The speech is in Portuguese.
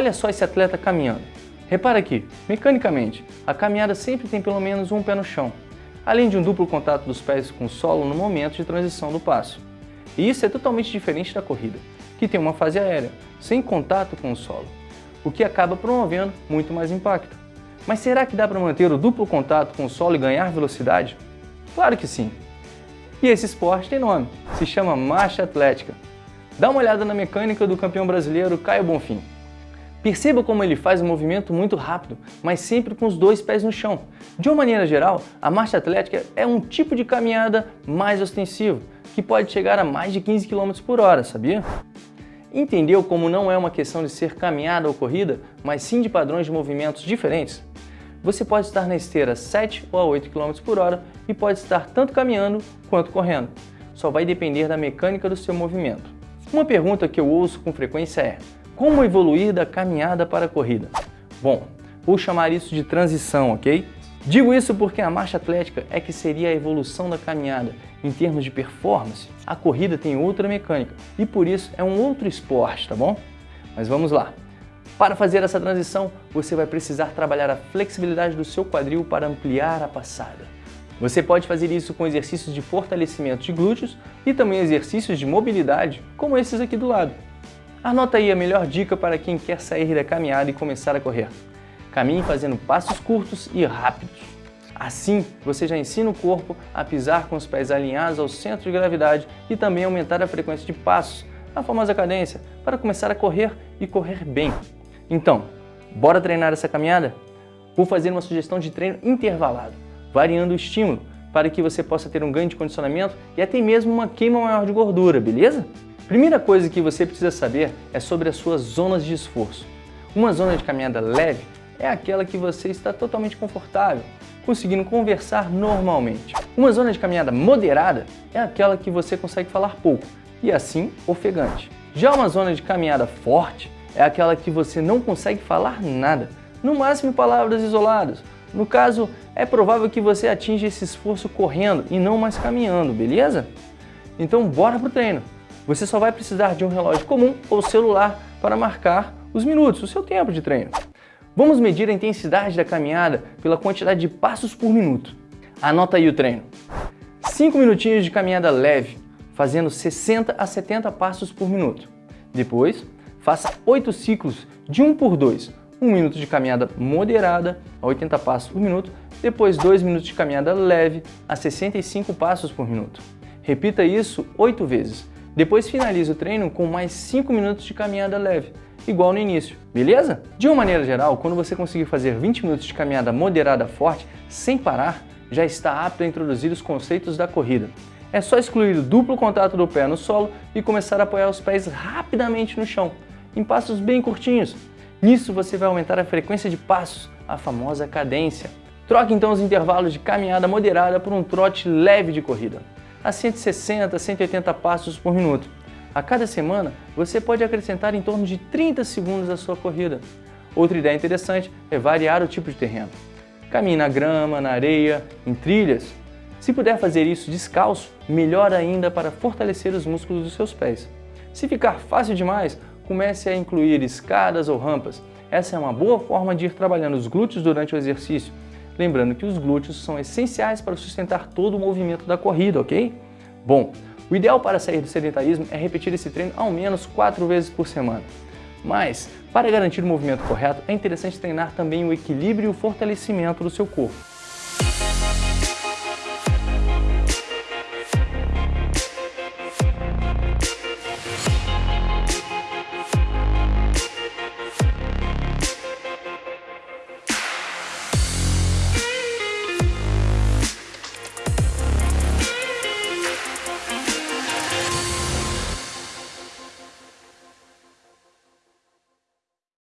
Olha só esse atleta caminhando. Repara aqui, mecanicamente, a caminhada sempre tem pelo menos um pé no chão, além de um duplo contato dos pés com o solo no momento de transição do passo. E isso é totalmente diferente da corrida, que tem uma fase aérea, sem contato com o solo, o que acaba promovendo muito mais impacto. Mas será que dá para manter o duplo contato com o solo e ganhar velocidade? Claro que sim! E esse esporte tem nome, se chama marcha atlética. Dá uma olhada na mecânica do campeão brasileiro Caio Bonfim. Perceba como ele faz um movimento muito rápido, mas sempre com os dois pés no chão. De uma maneira geral, a marcha atlética é um tipo de caminhada mais ostensivo, que pode chegar a mais de 15 km por hora, sabia? Entendeu como não é uma questão de ser caminhada ou corrida, mas sim de padrões de movimentos diferentes? Você pode estar na esteira 7 ou a 8 km por hora e pode estar tanto caminhando quanto correndo. Só vai depender da mecânica do seu movimento. Uma pergunta que eu ouço com frequência é como evoluir da caminhada para a corrida? Bom, vou chamar isso de transição, ok? Digo isso porque a marcha atlética é que seria a evolução da caminhada. Em termos de performance, a corrida tem outra mecânica e por isso é um outro esporte, tá bom? Mas vamos lá. Para fazer essa transição, você vai precisar trabalhar a flexibilidade do seu quadril para ampliar a passada. Você pode fazer isso com exercícios de fortalecimento de glúteos e também exercícios de mobilidade, como esses aqui do lado. Anota aí a melhor dica para quem quer sair da caminhada e começar a correr. Caminhe fazendo passos curtos e rápidos. Assim, você já ensina o corpo a pisar com os pés alinhados ao centro de gravidade e também aumentar a frequência de passos, a famosa cadência, para começar a correr e correr bem. Então, bora treinar essa caminhada? Vou fazer uma sugestão de treino intervalado, variando o estímulo, para que você possa ter um ganho de condicionamento e até mesmo uma queima maior de gordura, beleza? Primeira coisa que você precisa saber é sobre as suas zonas de esforço. Uma zona de caminhada leve é aquela que você está totalmente confortável, conseguindo conversar normalmente. Uma zona de caminhada moderada é aquela que você consegue falar pouco e assim ofegante. Já uma zona de caminhada forte é aquela que você não consegue falar nada, no máximo palavras isoladas. No caso, é provável que você atinja esse esforço correndo e não mais caminhando, beleza? Então bora pro treino! Você só vai precisar de um relógio comum ou celular para marcar os minutos, o seu tempo de treino. Vamos medir a intensidade da caminhada pela quantidade de passos por minuto. Anota aí o treino. 5 minutinhos de caminhada leve, fazendo 60 a 70 passos por minuto. Depois, faça 8 ciclos de 1 por 2. 1 minuto de caminhada moderada a 80 passos por minuto, depois 2 minutos de caminhada leve a 65 passos por minuto. Repita isso 8 vezes. Depois finalize o treino com mais 5 minutos de caminhada leve, igual no início, beleza? De uma maneira geral, quando você conseguir fazer 20 minutos de caminhada moderada forte, sem parar, já está apto a introduzir os conceitos da corrida. É só excluir o duplo contato do pé no solo e começar a apoiar os pés rapidamente no chão, em passos bem curtinhos. Nisso você vai aumentar a frequência de passos, a famosa cadência. Troque então os intervalos de caminhada moderada por um trote leve de corrida a 160, 180 passos por minuto. A cada semana, você pode acrescentar em torno de 30 segundos à sua corrida. Outra ideia interessante é variar o tipo de terreno. Caminhe na grama, na areia, em trilhas. Se puder fazer isso descalço, melhor ainda para fortalecer os músculos dos seus pés. Se ficar fácil demais, comece a incluir escadas ou rampas. Essa é uma boa forma de ir trabalhando os glúteos durante o exercício Lembrando que os glúteos são essenciais para sustentar todo o movimento da corrida, ok? Bom, o ideal para sair do sedentarismo é repetir esse treino ao menos 4 vezes por semana. Mas, para garantir o movimento correto, é interessante treinar também o equilíbrio e o fortalecimento do seu corpo.